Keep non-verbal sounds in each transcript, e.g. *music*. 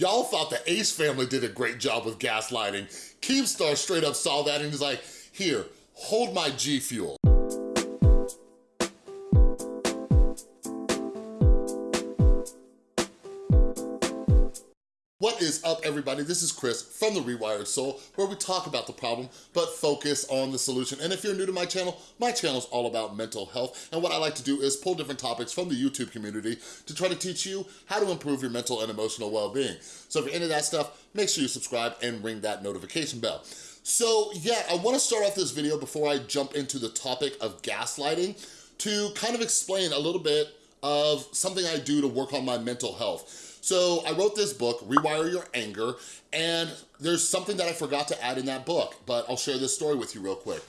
Y'all thought the Ace family did a great job with gaslighting. Keemstar straight up saw that and he's like, here, hold my G Fuel. Is up, everybody? This is Chris from The Rewired Soul, where we talk about the problem, but focus on the solution. And if you're new to my channel, my channel is all about mental health. And what I like to do is pull different topics from the YouTube community to try to teach you how to improve your mental and emotional well-being. So if you're into that stuff, make sure you subscribe and ring that notification bell. So yeah, I wanna start off this video before I jump into the topic of gaslighting to kind of explain a little bit of something I do to work on my mental health. So I wrote this book, Rewire Your Anger, and there's something that I forgot to add in that book, but I'll share this story with you real quick.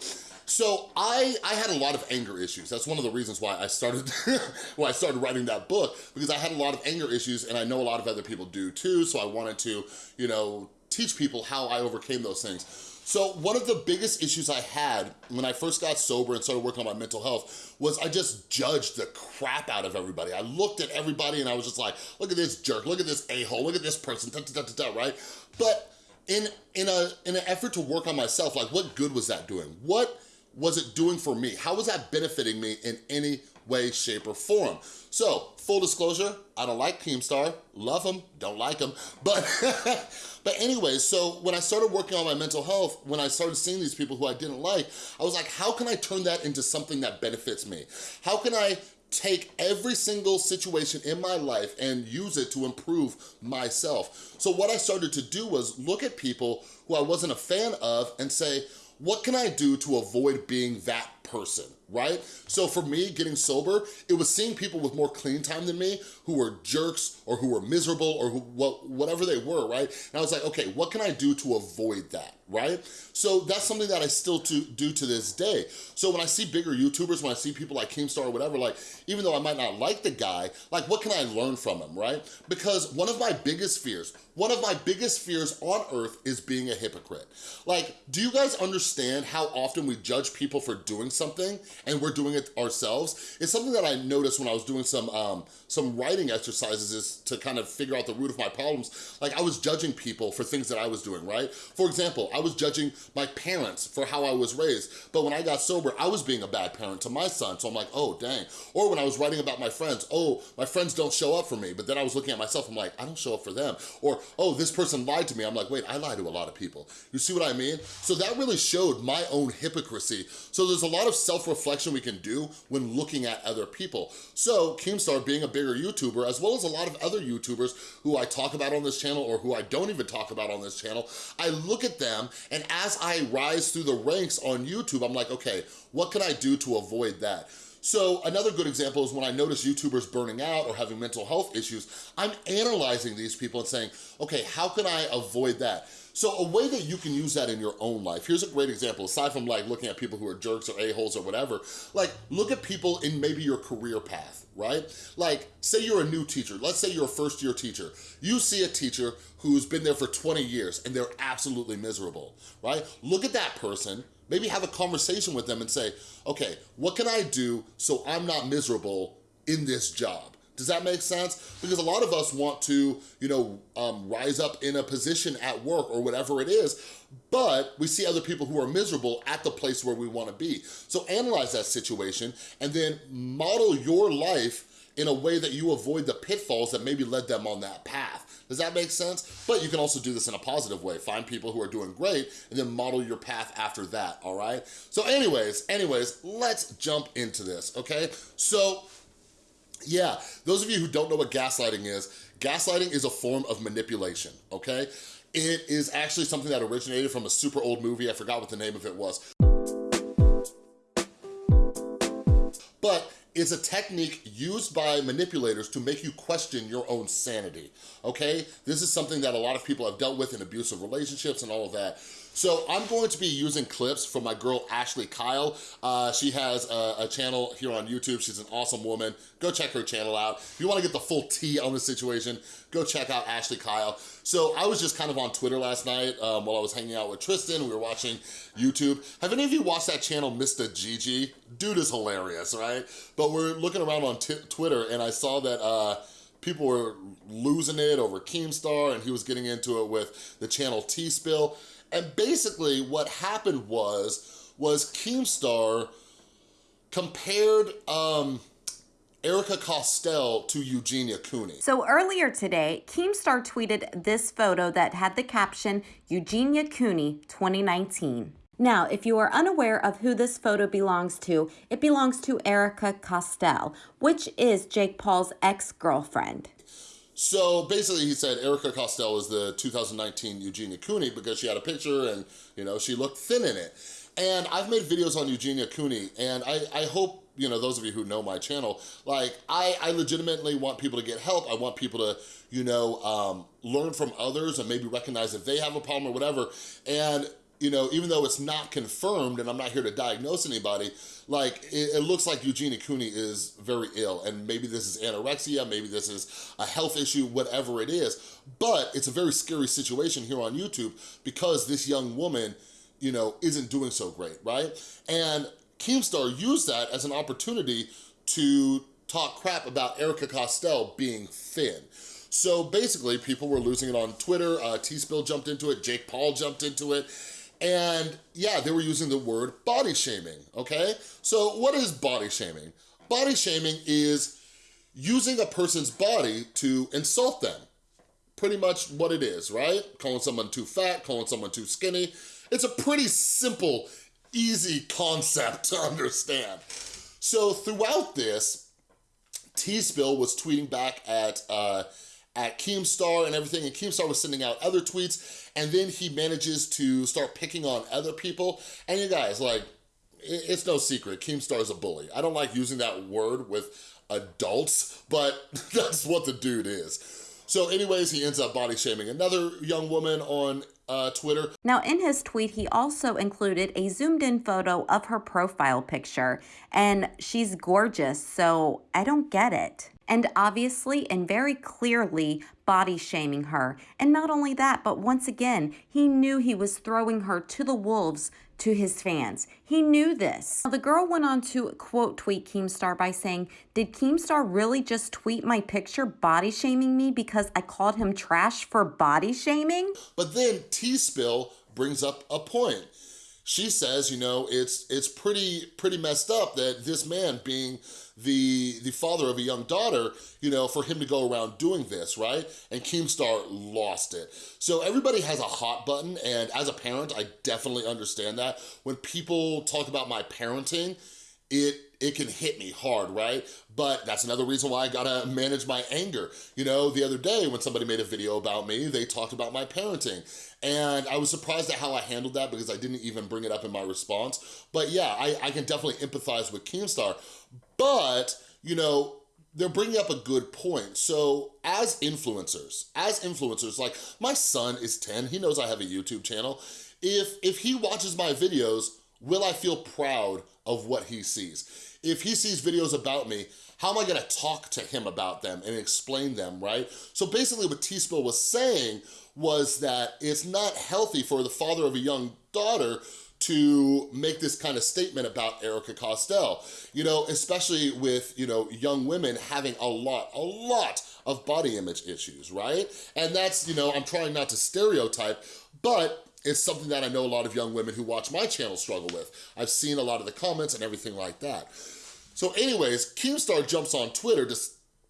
So I, I had a lot of anger issues. That's one of the reasons why I started *laughs* why I started writing that book, because I had a lot of anger issues and I know a lot of other people do too, so I wanted to, you know, teach people how I overcame those things. So one of the biggest issues I had when I first got sober and started working on my mental health was I just judged the crap out of everybody. I looked at everybody and I was just like, look at this jerk, look at this a-hole, look at this person, da, da, da, da, right? But in, in, a, in an effort to work on myself, like what good was that doing? What was it doing for me? How was that benefiting me in any way, shape, or form? So, full disclosure, I don't like Keemstar, love them, don't like them, but *laughs* But anyway, so when I started working on my mental health, when I started seeing these people who I didn't like, I was like, how can I turn that into something that benefits me? How can I take every single situation in my life and use it to improve myself. So what I started to do was look at people who I wasn't a fan of and say, what can I do to avoid being that person, right? So for me, getting sober, it was seeing people with more clean time than me who were jerks or who were miserable or who, whatever they were, right? And I was like, okay, what can I do to avoid that, right? So that's something that I still to, do to this day. So when I see bigger YouTubers, when I see people like Keemstar or whatever, like, even though I might not like the guy, like what can I learn from him, right? Because one of my biggest fears, one of my biggest fears on earth is being a hypocrite. Like, do you guys understand how often we judge people for doing something and we're doing it ourselves? It's something that I noticed when I was doing some, um, some writing exercises is to kind of figure out the root of my problems. Like I was judging people for things that I was doing, right? For example, I was judging my parents for how I was raised, but when I got sober, I was being a bad parent to my son, so I'm like, oh, dang. Or when I was writing about my friends, oh, my friends don't show up for me, but then I was looking at myself, I'm like, I don't show up for them. Or oh, this person lied to me. I'm like, wait, I lie to a lot of people. You see what I mean? So that really showed my own hypocrisy. So there's a lot of self-reflection we can do when looking at other people. So Keemstar being a bigger YouTuber, as well as a lot of other YouTubers who I talk about on this channel or who I don't even talk about on this channel, I look at them and as I rise through the ranks on YouTube, I'm like, okay, what can I do to avoid that? So another good example is when I notice YouTubers burning out or having mental health issues, I'm analyzing these people and saying, okay, how can I avoid that? So a way that you can use that in your own life, here's a great example, aside from like looking at people who are jerks or a-holes or whatever, like look at people in maybe your career path, right? Like say you're a new teacher, let's say you're a first year teacher. You see a teacher who's been there for 20 years and they're absolutely miserable, right? Look at that person, maybe have a conversation with them and say, okay, what can I do so I'm not miserable in this job? Does that make sense? Because a lot of us want to, you know, um, rise up in a position at work or whatever it is, but we see other people who are miserable at the place where we wanna be. So analyze that situation and then model your life in a way that you avoid the pitfalls that maybe led them on that path. Does that make sense? But you can also do this in a positive way. Find people who are doing great and then model your path after that, all right? So anyways, anyways, let's jump into this, okay? So yeah, those of you who don't know what gaslighting is, gaslighting is a form of manipulation, okay? It is actually something that originated from a super old movie. I forgot what the name of it was. It's a technique used by manipulators to make you question your own sanity, okay? This is something that a lot of people have dealt with in abusive relationships and all of that. So I'm going to be using clips from my girl Ashley Kyle. Uh, she has a, a, channel here on YouTube. She's an awesome woman. Go check her channel out. If you wanna get the full tea on the situation, go check out Ashley Kyle. So I was just kind of on Twitter last night um, while I was hanging out with Tristan. We were watching YouTube. Have any of you watched that channel, Mr. Gigi? Dude is hilarious, right? But we're looking around on Twitter and I saw that uh, people were losing it over Keemstar and he was getting into it with the channel Tea Spill. And basically what happened was, was Keemstar compared um, Erika Costell to Eugenia Cooney. So earlier today, Keemstar tweeted this photo that had the caption, Eugenia Cooney 2019. Now, if you are unaware of who this photo belongs to, it belongs to Erika Costell, which is Jake Paul's ex-girlfriend. So basically he said Erika Costell is the 2019 Eugenia Cooney because she had a picture and, you know, she looked thin in it. And I've made videos on Eugenia Cooney and I, I hope, you know, those of you who know my channel, like I, I legitimately want people to get help. I want people to, you know, um, learn from others and maybe recognize if they have a problem or whatever. And you know, even though it's not confirmed and I'm not here to diagnose anybody, like it, it, looks like Eugenia Cooney is very ill and maybe this is anorexia, maybe this is a health issue, whatever it is. But it's a very scary situation here on YouTube because this young woman, you know, isn't doing so great, right? And Keemstar used that as an opportunity to talk crap about Erika Costell being thin. So basically, people were losing it on Twitter. Uh, Tea Spill jumped into it. Jake Paul jumped into it. And yeah, they were using the word body shaming, okay? So what is body shaming? Body shaming is using a person's body to insult them. Pretty much what it is, right? Calling someone too fat, calling someone too skinny. It's a pretty simple, easy concept *laughs* to understand. So throughout this, Tea Spill was tweeting back at uh, at Keemstar and everything, and Keemstar was sending out other tweets, and then he manages to start picking on other people. And you guys, like, it's no secret, Keemstar is a bully. I don't like using that word with adults, but *laughs* that's what the dude is. So anyways, he ends up body shaming another young woman on uh, Twitter. Now in his tweet, he also included a zoomed in photo of her profile picture and she's gorgeous, so I don't get it and obviously and very clearly body shaming her. And not only that, but once again, he knew he was throwing her to the wolves to his fans. He knew this. Now, The girl went on to quote tweet Keemstar by saying, Did Keemstar really just tweet my picture body shaming me because I called him trash for body shaming? But then Tea Spill brings up a point she says, you know, it's it's pretty pretty messed up that this man being the the father of a young daughter, you know, for him to go around doing this, right? And Keemstar lost it. So everybody has a hot button, and as a parent, I definitely understand that. When people talk about my parenting, it it can hit me hard, right? But that's another reason why I gotta manage my anger. You know, the other day when somebody made a video about me, they talked about my parenting. And I was surprised at how I handled that because I didn't even bring it up in my response. But yeah, I, I can definitely empathize with Keemstar. But, you know, they're bringing up a good point. So as influencers, as influencers, like my son is 10, he knows I have a YouTube channel. If, if he watches my videos, will I feel proud of what he sees? If he sees videos about me, how am I gonna talk to him about them and explain them, right? So basically what Tea Spill was saying was that it's not healthy for the father of a young daughter to make this kind of statement about Erika Costell, you know, especially with, you know, young women having a lot, a lot of body image issues, right? And that's, you know, I'm trying not to stereotype, but it's something that I know a lot of young women who watch my channel struggle with. I've seen a lot of the comments and everything like that. So anyways, Keemstar jumps on Twitter to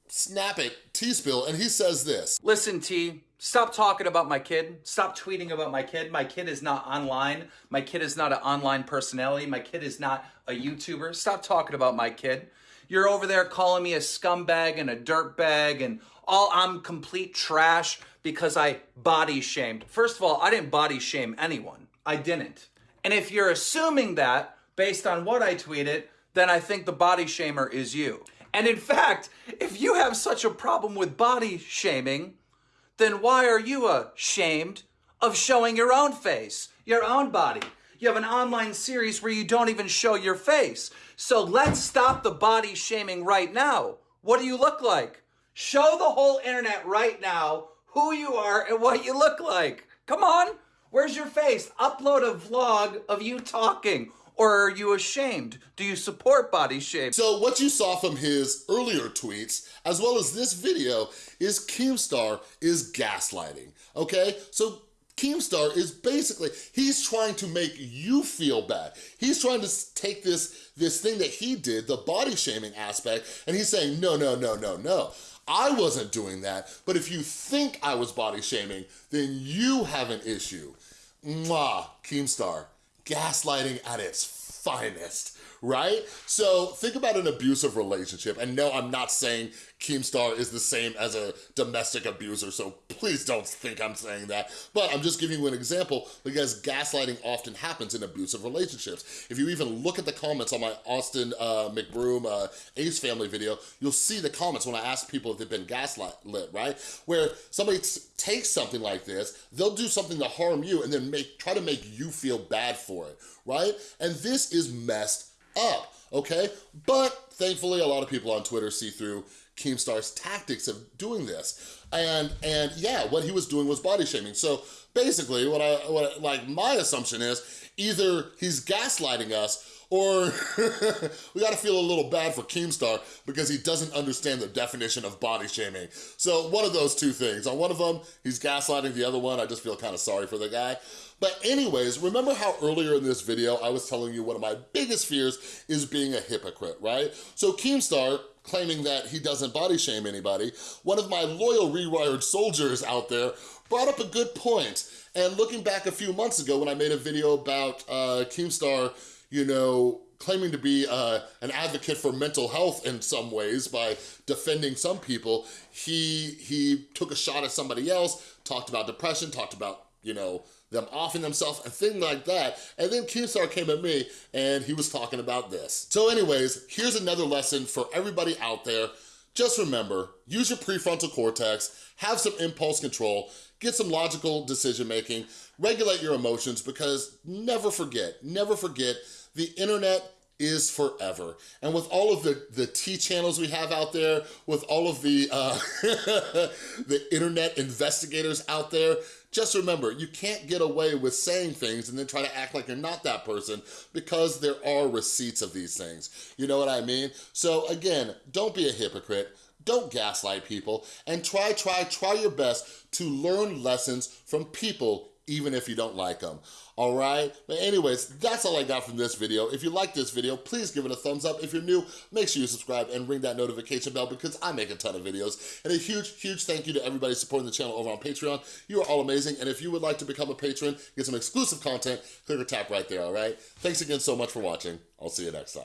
snap it Tea Spill and he says this. Listen T, stop talking about my kid. Stop tweeting about my kid. My kid is not online. My kid is not an online personality. My kid is not a YouTuber. Stop talking about my kid. You're over there calling me a scumbag and a dirtbag and all I'm complete trash because I body shamed. First of all, I didn't body shame anyone. I didn't. And if you're assuming that based on what I tweeted, then I think the body shamer is you. And in fact, if you have such a problem with body shaming, then why are you ashamed of showing your own face, your own body? You have an online series where you don't even show your face. So let's stop the body shaming right now. What do you look like? Show the whole internet right now who you are and what you look like. Come on. Where's your face? Upload a vlog of you talking Or are you ashamed? Do you support body shape? So what you saw from his earlier tweets, as well as this video, is Keemstar is gaslighting, okay? So Keemstar is basically, he's trying to make you feel bad. He's trying to take this, this thing that he did, the body shaming aspect, and he's saying, no, no, no, no, no. I wasn't doing that, but if you think I was body shaming, then you have an issue. Mwah, Keemstar, gaslighting at its finest right? So think about an abusive relationship. And no, I'm not saying Keemstar is the same as a domestic abuser, so please don't think I'm saying that. But I'm just giving you an example because gaslighting often happens in abusive relationships. If you even look at the comments on my Austin uh, McBroom uh, Ace Family video, you'll see the comments when I ask people if they've been gaslit, right? Where somebody takes something like this, they'll do something to harm you and then make try to make you feel bad for it, right? And this is messed up, okay? But thankfully, a lot of people on Twitter see through Keemstar's tactics of doing this. And and yeah, what he was doing was body shaming. So basically, what I, what like my assumption is either he's gaslighting us or *laughs* we gotta feel a little bad for Keemstar because he doesn't understand the definition of body shaming. So one of those two things. On one of them, he's gaslighting, the other one, I just feel kind of sorry for the guy. But anyways, remember how earlier in this video, I was telling you one of my biggest fears is being a hypocrite, right? So Keemstar, claiming that he doesn't body shame anybody, one of my loyal rewired soldiers out there brought up a good point. And looking back a few months ago when I made a video about uh, Keemstar, you know, claiming to be uh, an advocate for mental health in some ways by defending some people, he, he took a shot at somebody else, talked about depression, talked about, you know, them offing themselves, and thing like that. And then Keemstar came at me and he was talking about this. So anyways, here's another lesson for everybody out there. Just remember, use your prefrontal cortex, have some impulse control, get some logical decision making, regulate your emotions because never forget, never forget, the internet is forever. And with all of the, the T channels we have out there, with all of the, uh, *laughs* the internet investigators out there, just remember, you can't get away with saying things and then try to act like you're not that person because there are receipts of these things. You know what I mean? So again, don't be a hypocrite. Don't gaslight people and try, try, try your best to learn lessons from people even if you don't like them, all right? But anyways, that's all I got from this video. If you like this video, please give it a thumbs up. If you're new, make sure you subscribe and ring that notification bell because I make a ton of videos. And a huge, huge thank you to everybody supporting the channel over on Patreon. You are all amazing. And if you would like to become a patron, get some exclusive content, click or tap right there, all right? Thanks again so much for watching. I'll see you next time.